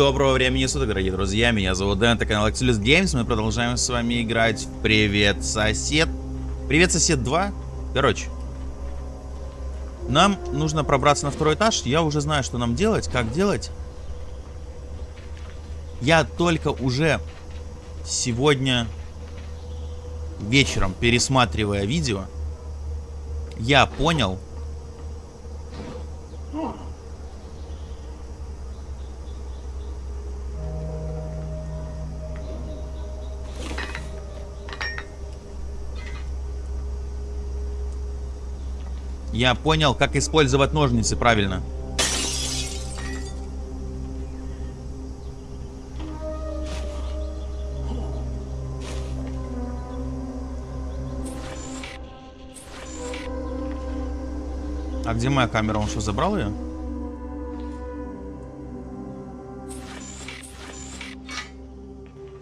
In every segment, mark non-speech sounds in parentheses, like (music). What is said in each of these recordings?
Доброго времени суток, дорогие друзья, меня зовут Дэн, это канал Axelis Games, мы продолжаем с вами играть в Привет, сосед. Привет, сосед 2. Короче, нам нужно пробраться на второй этаж, я уже знаю, что нам делать, как делать. Я только уже сегодня вечером, пересматривая видео, я понял, Я понял, как использовать ножницы правильно. А где моя камера? Он что, забрал ее?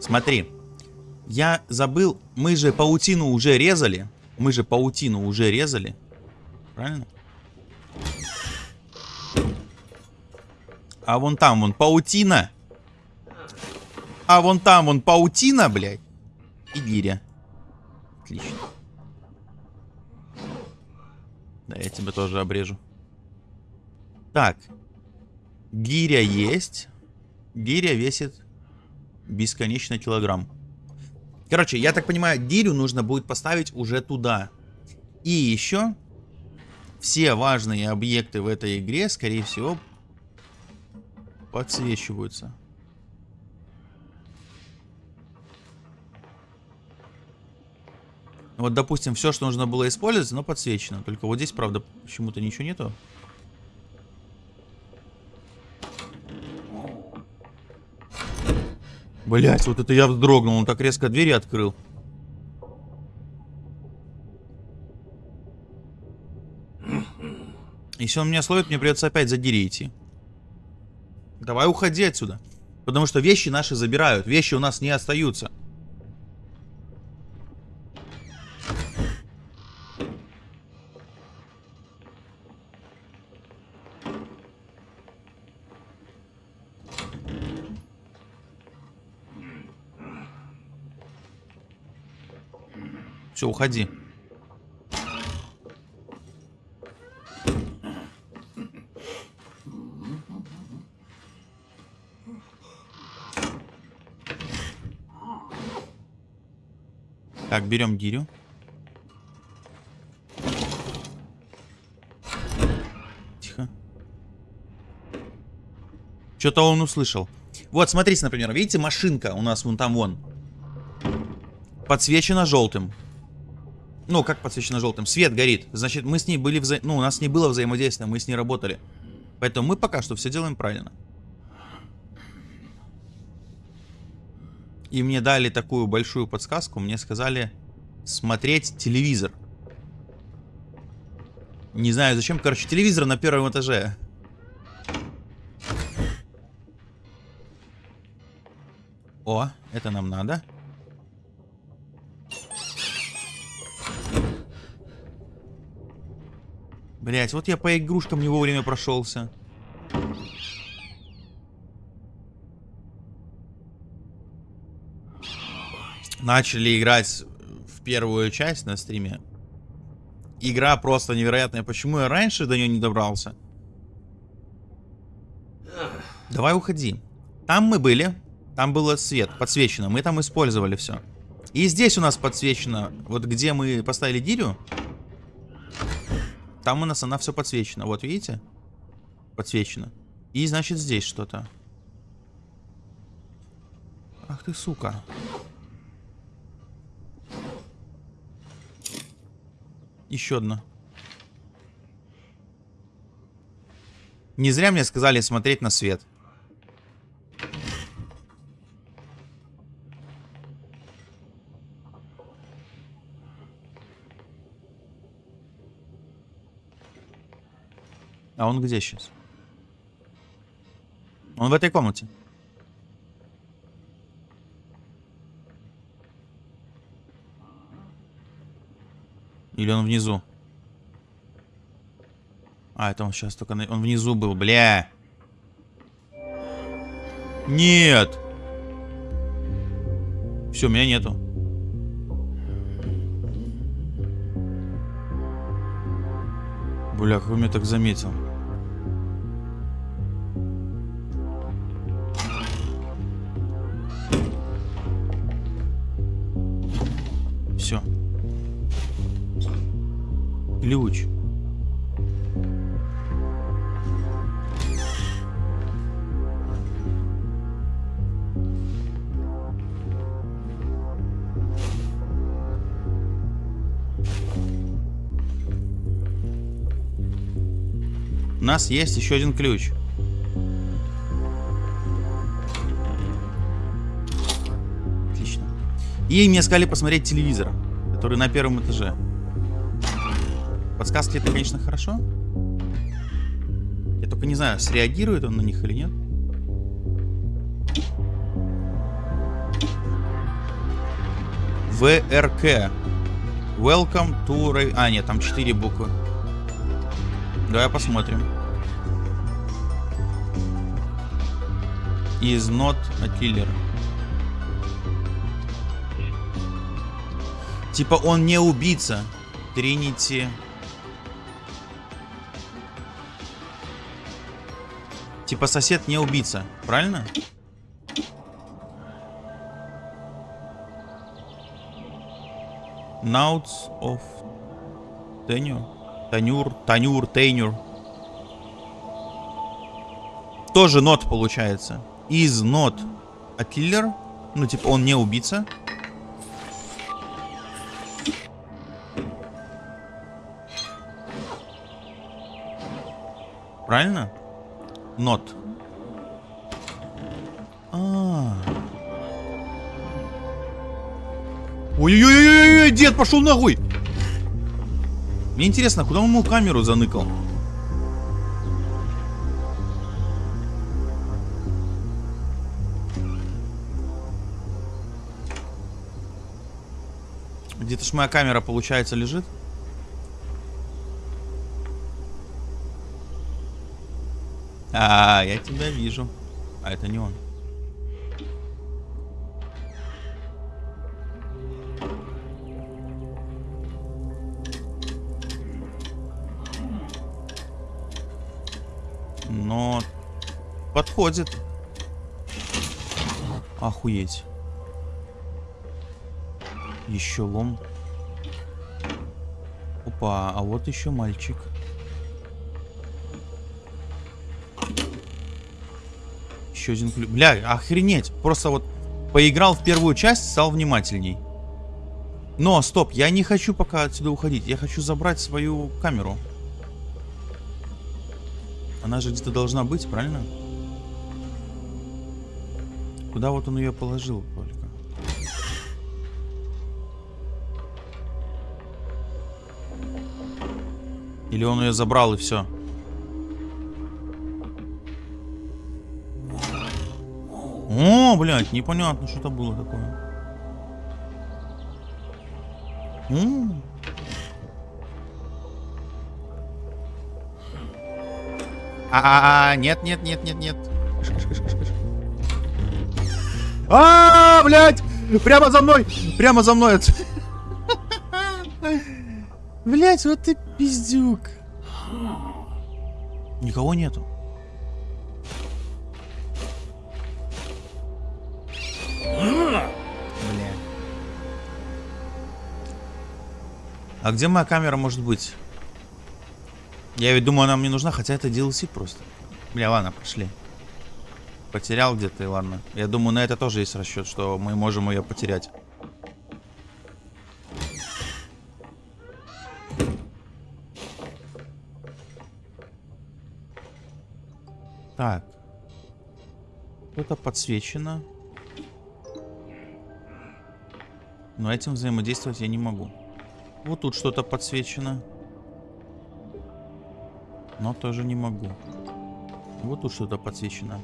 Смотри. Я забыл. Мы же паутину уже резали. Мы же паутину уже резали правильно? А вон там вон паутина. А вон там вон паутина, блядь. И гиря. Отлично. Да, я тебя тоже обрежу. Так. Гиря есть. Гиря весит бесконечно килограмм. Короче, я так понимаю, гирю нужно будет поставить уже туда. И еще все важные объекты в этой игре, скорее всего, подсвечиваются. Вот, допустим, все, что нужно было использовать, но подсвечено. Только вот здесь, правда, почему-то ничего нету. Блять, вот это я вздрогнул. Он так резко двери открыл. Если он меня словит, мне придется опять за. Давай уходи отсюда. Потому что вещи наши забирают. Вещи у нас не остаются. Все, уходи. Так, берем гирю. Тихо. Что-то он услышал. Вот, смотрите, например, видите, машинка у нас вон там вон. Подсвечена желтым. Ну, как подсвечена желтым? Свет горит. Значит, мы с ней были вза... Ну, у нас не было взаимодействия, мы с ней работали. Поэтому мы пока что все делаем правильно. И мне дали такую большую подсказку. Мне сказали смотреть телевизор. Не знаю зачем. Короче, телевизор на первом этаже. О, это нам надо. Блять, вот я по игрушкам не вовремя прошелся. Начали играть в первую часть на стриме. Игра просто невероятная. Почему я раньше до нее не добрался? Давай уходи. Там мы были. Там было свет, подсвечено. Мы там использовали все. И здесь у нас подсвечено. Вот где мы поставили дирю. Там у нас она все подсвечена. Вот видите? Подсвечено. И значит здесь что-то. Ах ты сука. Еще одна. Не зря мне сказали смотреть на свет. А он где сейчас? Он в этой комнате. Или он внизу? А, это он сейчас только... На... Он внизу был, бля. Нет. Все, меня нету. Бля, как меня так заметил? Ключ. У нас есть еще один ключ. Отлично. И мне сказали посмотреть телевизор, который на первом этаже. Подсказки это, конечно, хорошо. Я только не знаю, среагирует он на них или нет. ВРК. Welcome to... Ra- А, нет, там 4 буквы. Давай посмотрим. Is not a killer. Типа он не убийца. Тринити. Типа сосед не убийца, правильно? Notes of Tenure. Танюр, Танюр, Тейнюр. Тоже нот получается. Is not a killer. Ну, типа, он не убийца. Правильно? Not. А. Ой-ой-ой-ой, дед пошел ногой. Мне интересно, куда он ему камеру заныкал? Где-то ж моя камера, получается, лежит. А, я тебя вижу. А это не он. Но подходит. Охуеть. Еще лом. Опа, а вот еще мальчик. Еще один ключ. Бля, охренеть. Просто вот поиграл в первую часть, стал внимательней. Но, стоп, я не хочу пока отсюда уходить. Я хочу забрать свою камеру. Она же где-то должна быть, правильно? Куда вот он ее положил только? Или он ее забрал и все? О, блядь, непонятно, что это было такое. М. А, -а, -а нет, нет, нет, нет, нет. Кыш, кыш. А, блядь! Прямо за мной! Прямо за мной! (laughs) Блять, вот ты пиздюк. Никого нету. А где моя камера может быть? Я ведь думаю, она мне нужна, хотя это DLC просто. Бля, ладно, пошли. Потерял где-то, и ладно. Я думаю, на это тоже есть расчет, что мы можем ее потерять. Так. Это подсвечено. Но этим взаимодействовать я не могу. Вот тут что-то подсвечено. Но тоже не могу. Вот тут что-то подсвечено.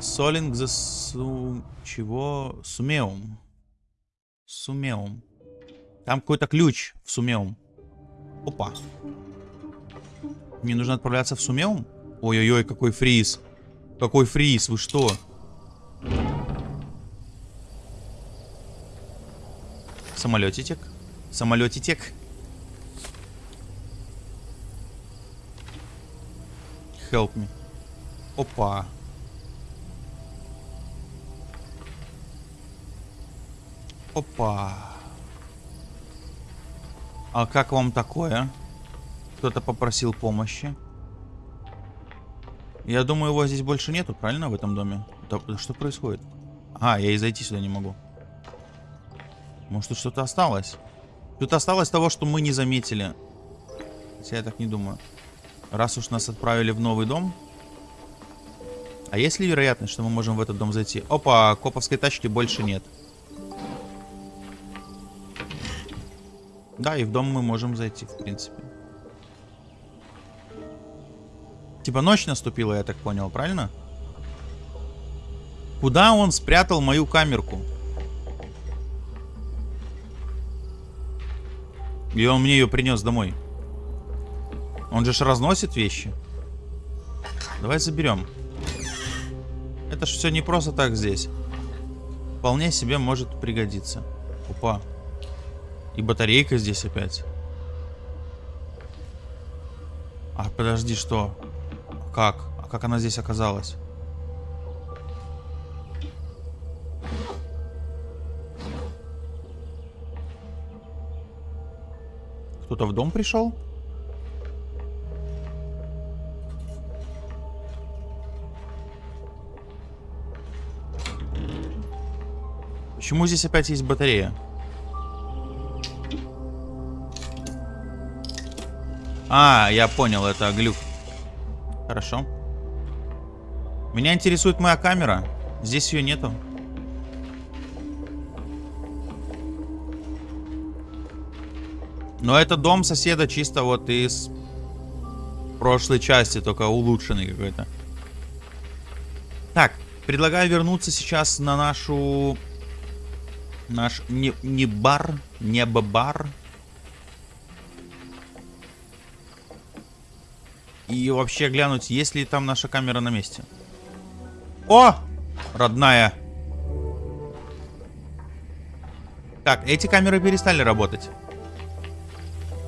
Солинг за су... Чего? Сумеум. Сумеум. Там какой-то ключ в Сумеум. Опа. Мне нужно отправляться в Сумеум? Ой-ой-ой, какой фриз. Какой фриз, вы что? Самолетик. Самолетик. Help me. Опа. Опа. А как вам такое? Кто-то попросил помощи. Я думаю, его здесь больше нету, правильно, в этом доме? Да, что происходит? А, я и зайти сюда не могу. Может, тут что-то осталось? Тут осталось того, что мы не заметили. Хотя я так не думаю. Раз уж нас отправили в новый дом. А есть ли вероятность, что мы можем в этот дом зайти? Опа, коповской тачки больше нет. Да, и в дом мы можем зайти, в принципе. Типа ночь наступила, я так понял, правильно? Куда он спрятал мою камерку? И он мне ее принес домой. Он же ж разносит вещи. Давай заберем. Это ж все не просто так здесь. Вполне себе может пригодиться. Опа. И батарейка здесь опять. А, подожди, что? Как? А как она здесь оказалась? Кто-то в дом пришел? Почему здесь опять есть батарея? А, я понял, это глюк. Хорошо. Меня интересует моя камера. Здесь ее нету. Но это дом соседа чисто вот из прошлой части, только улучшенный какой-то. Так, предлагаю вернуться сейчас на нашу... Наш не, не бар, не бар. И вообще глянуть, есть ли там наша камера на месте. О! Родная. Так, эти камеры перестали работать.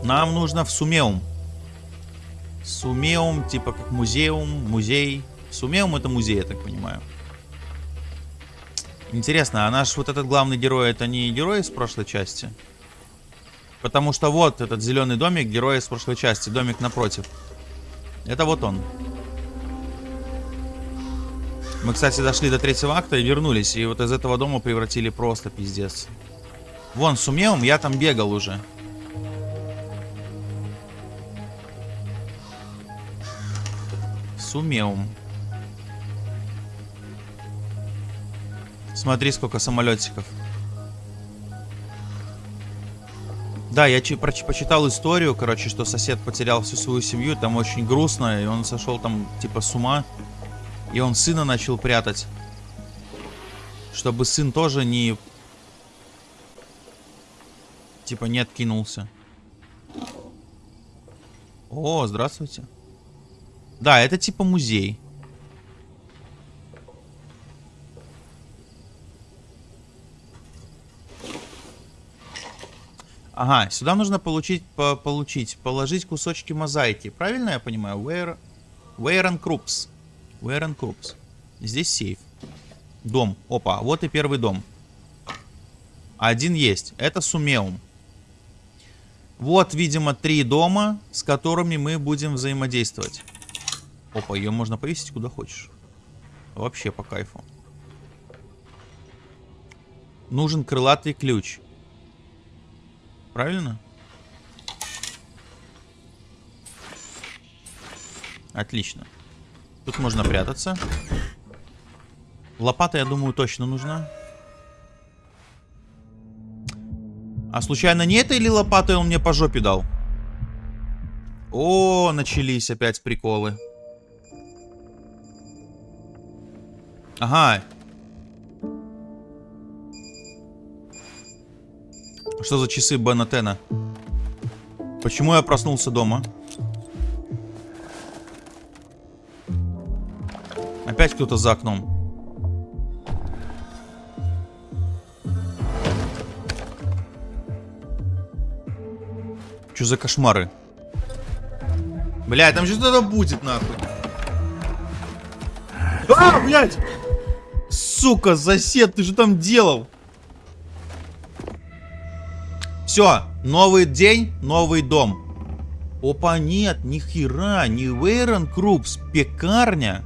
Нам нужно в Сумеум. Сумеум, типа как музеум, музей. Сумеум это музей, я так понимаю. Интересно, а наш вот этот главный герой, это не герой из прошлой части? Потому что вот этот зеленый домик, герой из прошлой части, домик напротив. Это вот он. Мы, кстати, дошли до третьего акта и вернулись. И вот из этого дома превратили просто пиздец. Вон, Сумеум, я там бегал уже. Сумеум. Смотри, сколько самолетиков. Да, я почитал историю, короче, что сосед потерял всю свою семью, там очень грустно, и он сошел там типа с ума. И он сына начал прятать. Чтобы сын тоже не... Типа не откинулся. О, здравствуйте. Да, это типа музей. Ага, сюда нужно получить, по получить, положить кусочки мозаики. Правильно я понимаю? Where, where and Krups. Where and Krups. Здесь сейф. Дом. Опа, вот и первый дом. Один есть. Это Сумеум. Вот, видимо, три дома, с которыми мы будем взаимодействовать. Опа, ее можно повесить куда хочешь. Вообще по кайфу. Нужен крылатый ключ. Правильно? Отлично. Тут можно прятаться. Лопата, я думаю, точно нужна. А случайно не это или лопатой он мне по жопе дал? О, начались опять приколы. Ага. Что за часы Бена Тена? Почему я проснулся дома? Опять кто-то за окном. Что за кошмары? Бля, там что-то будет, нахуй. А, блядь! Сука, сосед, ты же там делал? Все, новый день, новый дом. Опа, нет, ни хера, не Вейрон Крупс, пекарня.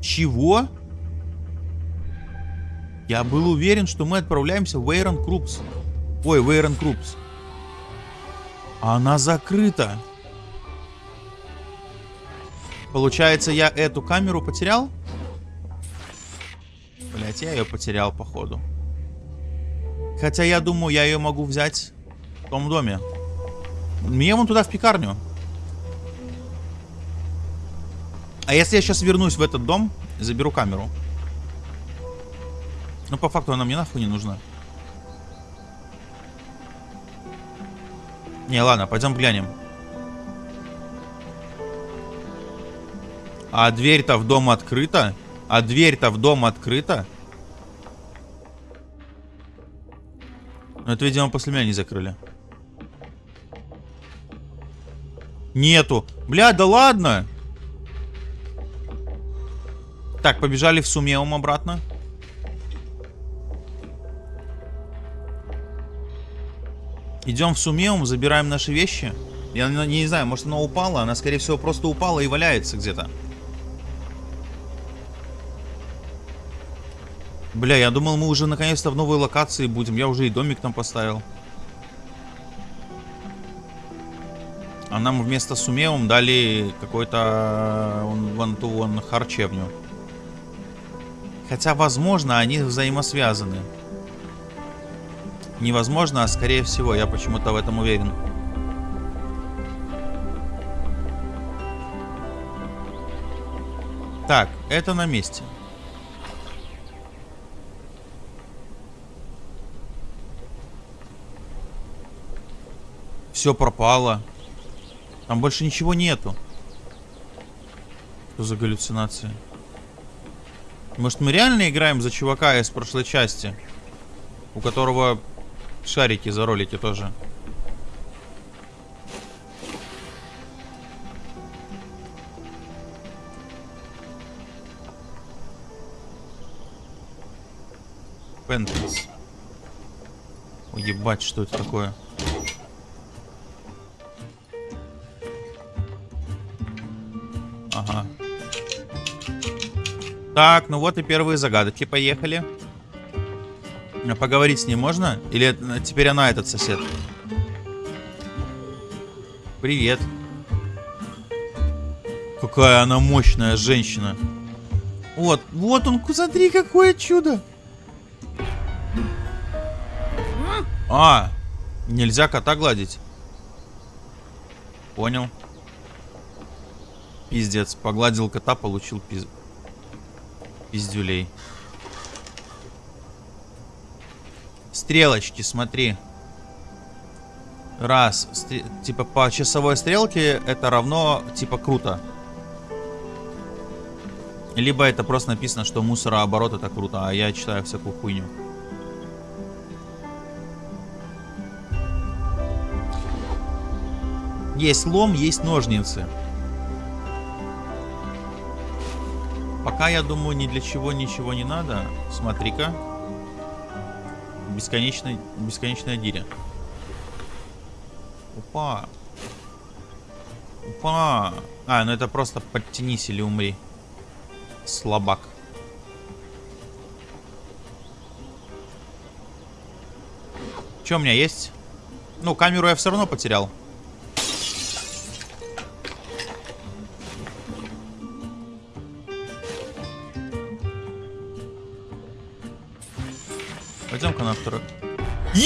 Чего? Я был уверен, что мы отправляемся в Вейрон Крупс. Ой, Вейрон Крупс. Она закрыта. Получается, я эту камеру потерял? Блять, я ее потерял, походу. Хотя я думаю, я ее могу взять в том доме. Мне вон туда, в пекарню. А если я сейчас вернусь в этот дом, заберу камеру? Ну, по факту она мне нахуй не нужна. Не, ладно, пойдем глянем. А дверь-то в дом открыта? А дверь-то в дом открыта? Ну, это, видимо, после меня не закрыли. Нету. Бля, да ладно. Так, побежали в Сумеум обратно. Идем в Сумеум, забираем наши вещи. Я не, не знаю, может она упала. Она, скорее всего, просто упала и валяется где-то. Бля, я думал, мы уже наконец-то в новой локации будем. Я уже и домик там поставил. А нам вместо Сумеум дали какой-то вон ту вон харчевню. Хотя, возможно, они взаимосвязаны невозможно, а скорее всего, я почему-то в этом уверен. Так, это на месте. Все пропало. Там больше ничего нету. Что за галлюцинации? Может мы реально играем за чувака из прошлой части? У которого Шарики заролите тоже. Пентрис. Ой, ебать, что это такое? Так, ну вот и первые загадки. Поехали. А поговорить с ней можно? Или теперь она этот сосед? Привет. Какая она мощная женщина. Вот, вот он, смотри, какое чудо. А, нельзя кота гладить. Понял. Пиздец, погладил кота, получил пиз... пиздюлей. Стрелочки, смотри. Раз. Стр... Типа по часовой стрелке это равно, типа, круто. Либо это просто написано, что мусорооборот это круто, а я читаю всякую хуйню. Есть лом, есть ножницы. Пока, я думаю, ни для чего ничего не надо. Смотри-ка бесконечная, бесконечная диря. Опа. Опа. А, ну это просто подтянись или умри. Слабак. Что у меня есть? Ну, камеру я все равно потерял.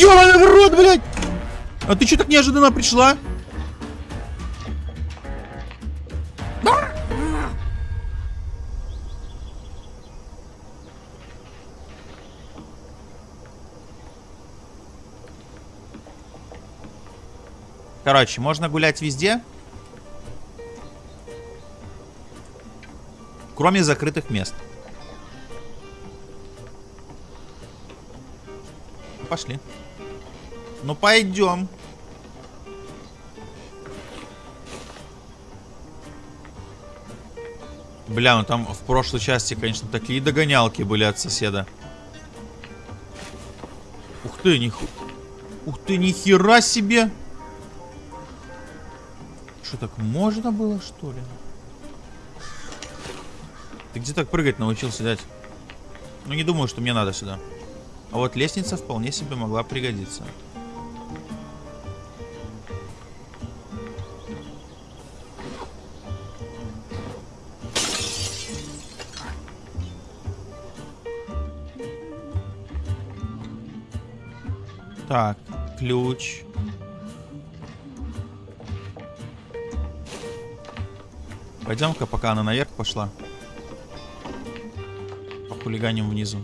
Ёбаный в рот, блядь! А ты что так неожиданно пришла? Короче, можно гулять везде. Кроме закрытых мест. Пошли. Ну, пойдем. Бля, ну там в прошлой части, конечно, такие догонялки были от соседа. Ух ты, ниху... Ух ты, нихера себе! Что, так можно было, что ли? Ты где так прыгать научился, дядь? Ну, не думаю, что мне надо сюда. А вот лестница вполне себе могла пригодиться. Так, ключ. Пойдем-ка, пока она наверх пошла. По хулиганим внизу.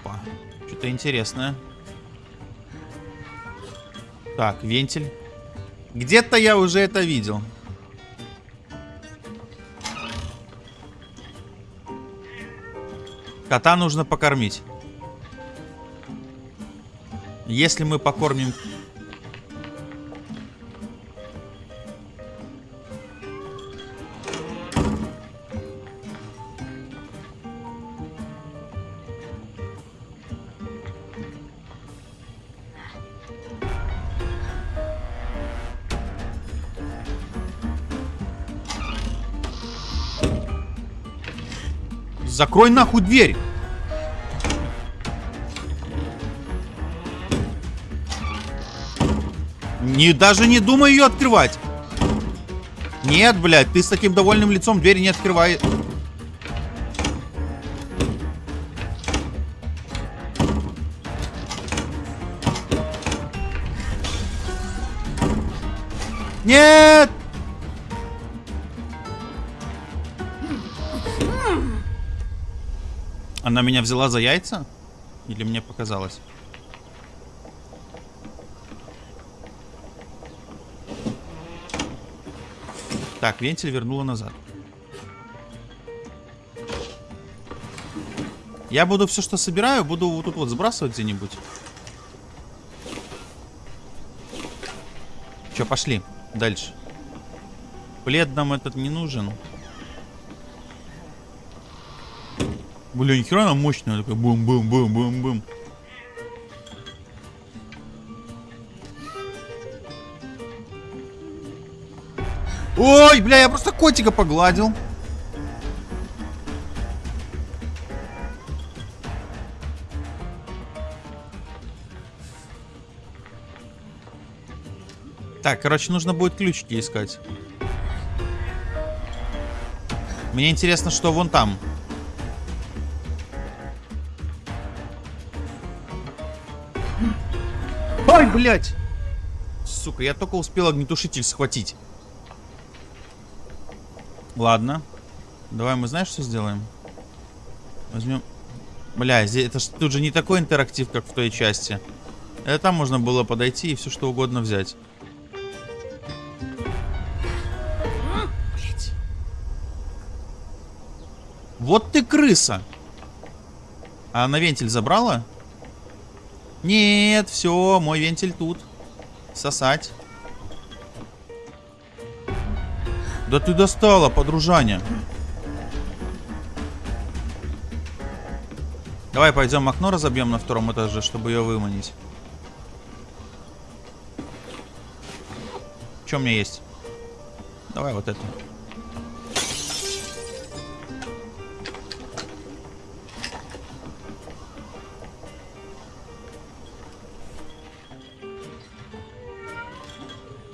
Опа. Что-то интересное. Так, вентиль. Где-то я уже это видел. Кота нужно покормить. Если мы покормим... Закрой нахуй дверь! Не, даже не думай ее открывать. Нет, блядь, ты с таким довольным лицом дверь не открывай. Нет! Она меня взяла за яйца? Или мне показалось? Так, вентиль вернула назад. Я буду все, что собираю, буду вот тут вот сбрасывать где-нибудь. Че, пошли. Дальше. Плед нам этот не нужен. Бля, нихера она мощная. Такая бум-бум-бум-бум-бум. Ой, бля, я просто котика погладил. Так, короче, нужно будет ключики искать. Мне интересно, что вон там. Блядь! Сука, я только успел огнетушитель схватить. Ладно. Давай мы знаешь, что сделаем? Возьмем... Бля, здесь, это ж тут же не такой интерактив, как в той части. Это там можно было подойти и все что угодно взять. Блять. Вот ты крыса. А на вентиль забрала? Нет, все, мой вентиль тут. Сосать. Да ты достала, подружаня. Давай пойдем окно разобьем на втором этаже, чтобы ее выманить. Что у меня есть? Давай вот это.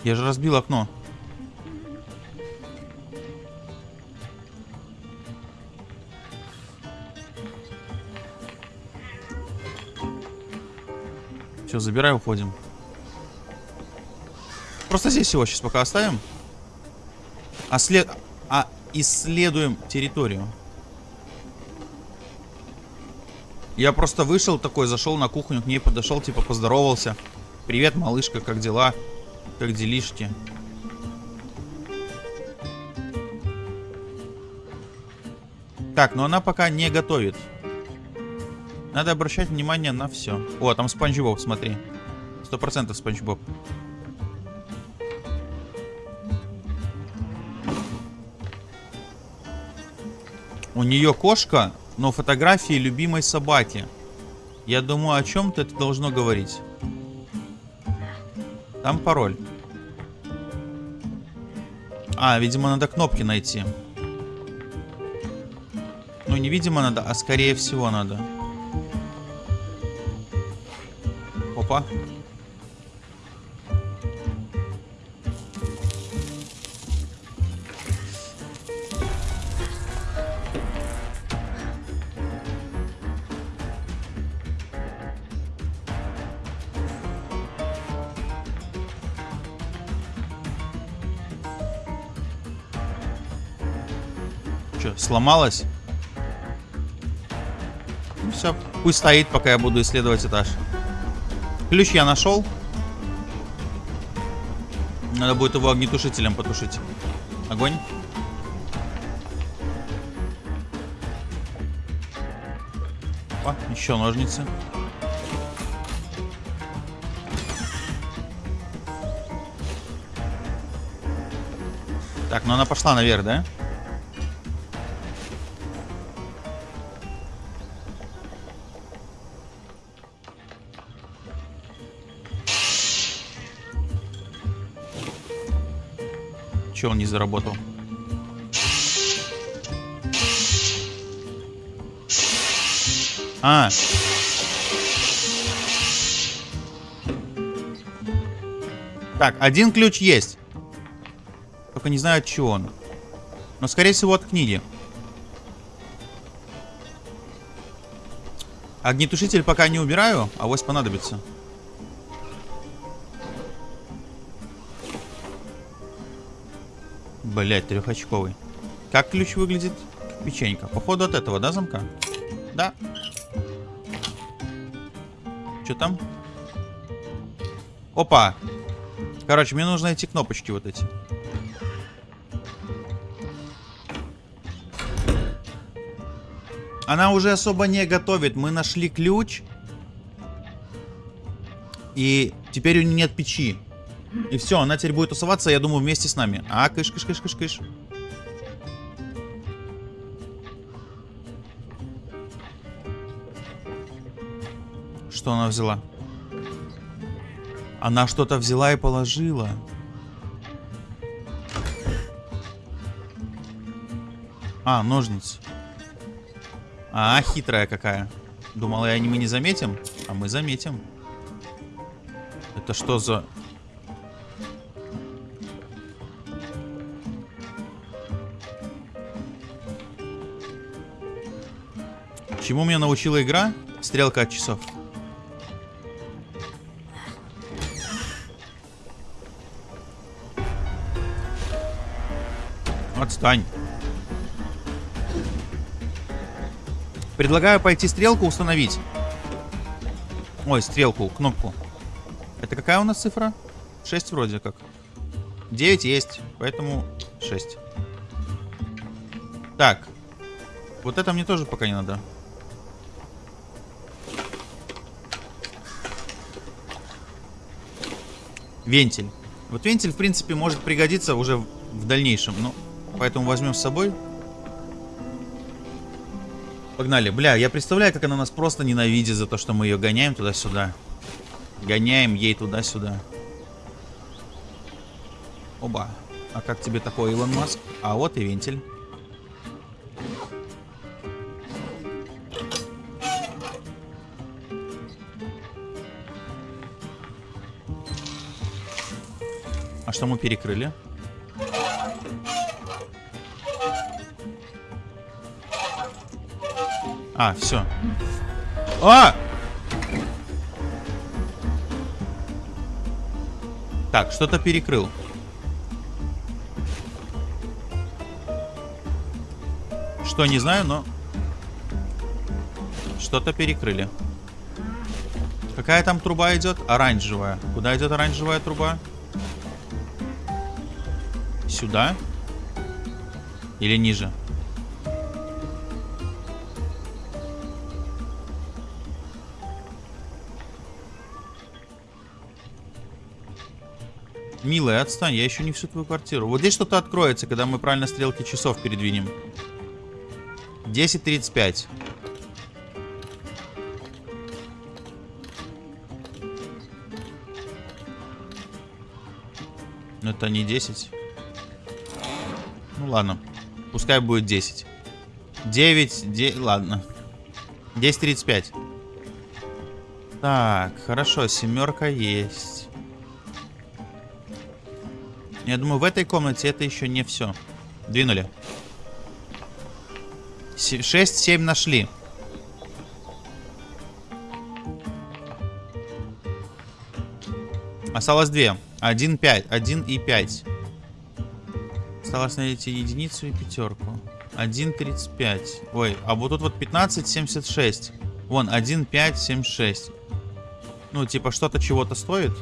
Я же разбил окно. Все, забирай, уходим. Просто здесь его сейчас пока оставим. А след... А исследуем территорию. Я просто вышел такой, зашел на кухню, к ней подошел, типа поздоровался. Привет, малышка, как дела? Как делишки? Так, но она пока не готовит. Надо обращать внимание на все. О, там Спанч Боб, смотри. Сто процентов Спанч Боб. У нее кошка, но фотографии любимой собаки. Я думаю, о чем-то это должно говорить. Там пароль. А, видимо, надо кнопки найти. Ну, не видимо надо, а скорее всего надо. Опа. Че, сломалась? Ну все, пусть стоит, пока я буду исследовать этаж. Ключ я нашел. Надо будет его огнетушителем потушить. Огонь. Опа, еще ножницы. Так, ну она пошла наверх, да? Че он не заработал? А. Так, один ключ есть. Только не знаю от чего он. Но скорее всего от книги. Огнетушитель пока не убираю, а вось понадобится. Блять, трехочковый. Как ключ выглядит? Печенька. Походу от этого, да, замка? Да. Что там? Опа. Короче, мне нужно эти кнопочки вот эти. Она уже особо не готовит. Мы нашли ключ. И теперь у нее нет печи. И все, она теперь будет тусоваться, я думаю, вместе с нами. А, кыш, кыш, кыш, кыш, кыш. Что она взяла? Она что-то взяла и положила. А, ножницы. А, хитрая какая. Думала, я мы не заметим, а мы заметим. Это что за... Чему меня научила игра? Стрелка от часов. Отстань. Предлагаю пойти стрелку установить. Ой, стрелку, кнопку. Это какая у нас цифра? 6 вроде как. 9 есть, поэтому 6. Так. Вот это мне тоже пока не надо. Вентиль. Вот вентиль, в принципе, может пригодиться уже в дальнейшем. Ну, поэтому возьмем с собой. Погнали. Бля, я представляю, как она нас просто ненавидит за то, что мы ее гоняем туда-сюда. Гоняем ей туда-сюда. Оба. А как тебе такой, Илон Маск? А вот и вентиль. А что мы перекрыли? А, все. А! Так, что-то перекрыл. Что, не знаю, но... Что-то перекрыли. Какая там труба идет? Оранжевая. Куда идет оранжевая труба? сюда? Или ниже? Милая, отстань, я еще не всю твою квартиру. Вот здесь что-то откроется, когда мы правильно стрелки часов передвинем. 10.35. Ну это не 10. Ладно. Пускай будет 10. 9, 9, ладно. 10.35. Так, хорошо, семерка есть. Я думаю, в этой комнате это еще не все. Двинули. 6-7 нашли. Осталось 2. 1, 5. 1 и 5. Осталось найти единицу и пятерку. 1.35. Ой, а вот тут вот 15.76. Вон, 1.5.76. Ну, типа, что-то чего-то стоит.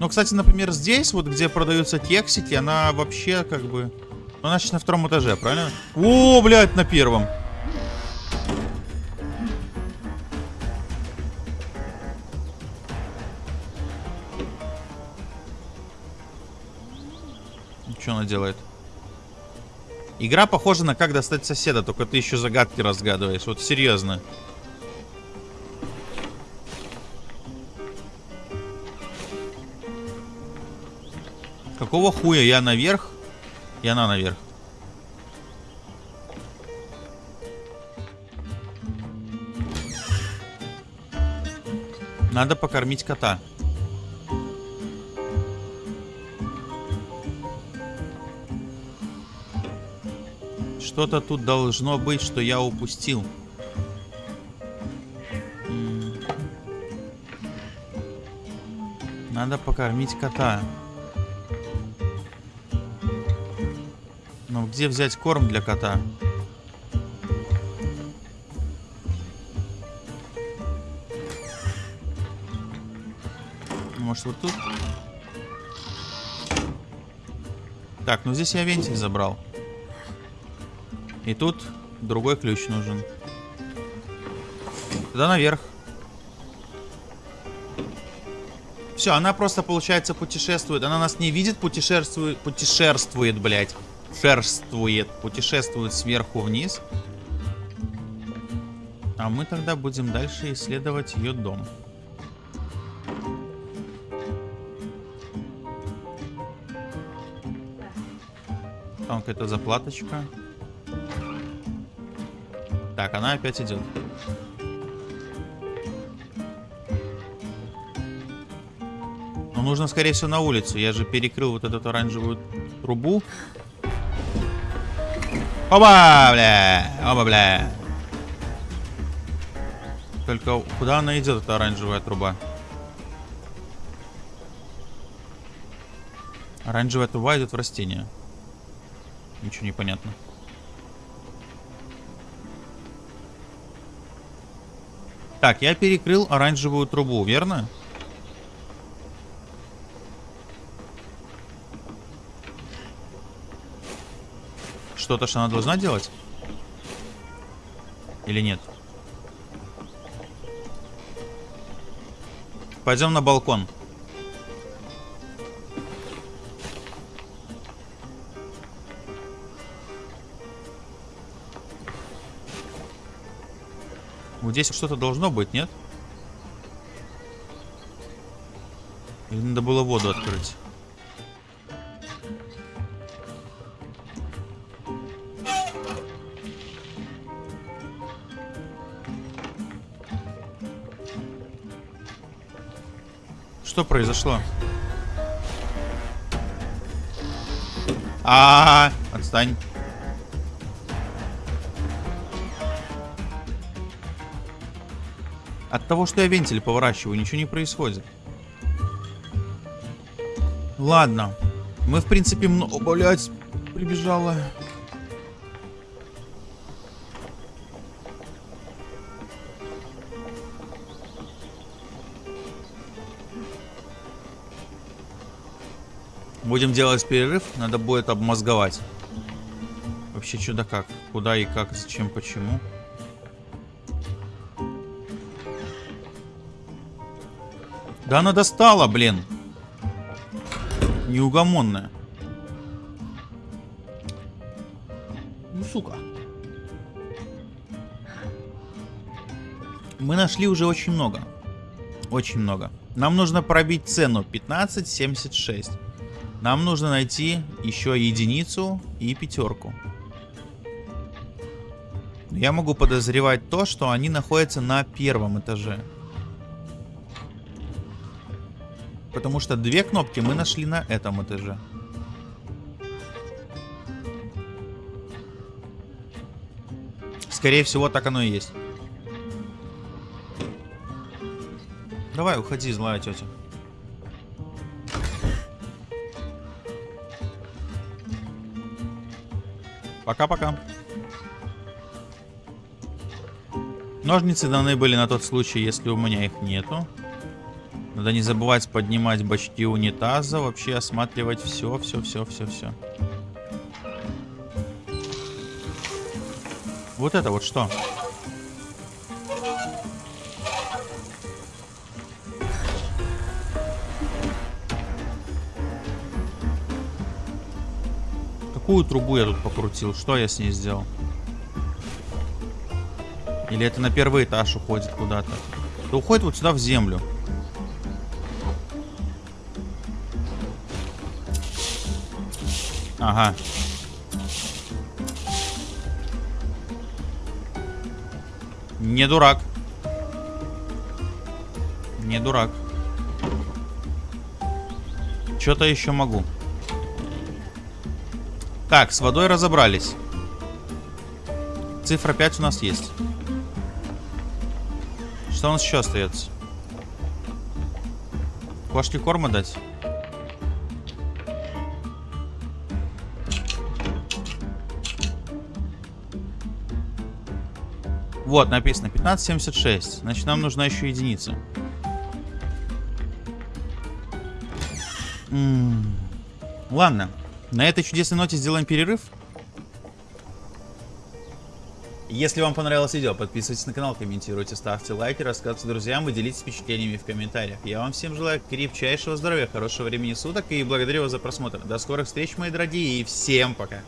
Ну, кстати, например, здесь, вот где продаются кексики, она вообще как бы... Ну, она сейчас на втором этаже, правильно? О, блядь, на первом. Делает? Игра похожа на как достать соседа, только ты еще загадки разгадываешь. Вот серьезно. Какого хуя я наверх? И она наверх. Надо покормить кота. Что-то тут должно быть, что я упустил. Надо покормить кота. Но где взять корм для кота? Может вот тут? Так, ну здесь я вентиль забрал. И тут другой ключ нужен. Туда наверх. Все, она просто, получается, путешествует. Она нас не видит, путешествует, путешествует, блядь. Шерствует, путешествует сверху вниз. А мы тогда будем дальше исследовать ее дом. Там какая-то заплаточка. Так, она опять идет. Но нужно, скорее всего, на улицу. Я же перекрыл вот эту оранжевую трубу. Оба, бля! Оба, бля! Только куда она идет, эта оранжевая труба? Оранжевая труба идет в растение. Ничего не понятно. Так, я перекрыл оранжевую трубу, верно? Что-то, что она должна делать? Или нет? Пойдем на балкон. Здесь что-то должно быть, нет? Или надо было воду открыть? Что произошло? А, -а, -а отстань. Того, что я вентиль поворачиваю, ничего не происходит. Ладно. Мы, в принципе, много... Блять, прибежала. Будем делать перерыв. Надо будет обмозговать. Вообще, да как. Куда и как, зачем, почему. Да она достала, блин. Неугомонная. Ну, сука. Мы нашли уже очень много. Очень много. Нам нужно пробить цену 15.76. Нам нужно найти еще единицу и пятерку. Я могу подозревать то, что они находятся на первом этаже. Потому что две кнопки мы нашли на этом этаже. Скорее всего, так оно и есть. Давай, уходи, злая тетя. Пока-пока. Ножницы даны были на тот случай, если у меня их нету. Надо не забывать поднимать бачки унитаза, вообще осматривать все, все, все, все, все. Вот это вот что? Какую трубу я тут покрутил? Что я с ней сделал? Или это на первый этаж уходит куда-то? Это уходит вот сюда в землю. Ага. Не дурак. Не дурак. Что-то еще могу. Так, с водой разобрались. Цифра 5 у нас есть. Что у нас еще остается? Кошке корма дать? Вот, написано 1576. Значит, нам нужна еще единица. Ладно. На этой чудесной ноте сделаем перерыв. Если вам понравилось видео, подписывайтесь на канал, комментируйте, ставьте лайки, рассказывайте друзьям и делитесь впечатлениями в комментариях. Я вам всем желаю крепчайшего здоровья, хорошего времени суток и благодарю вас за просмотр. До скорых встреч, мои дорогие, и всем пока!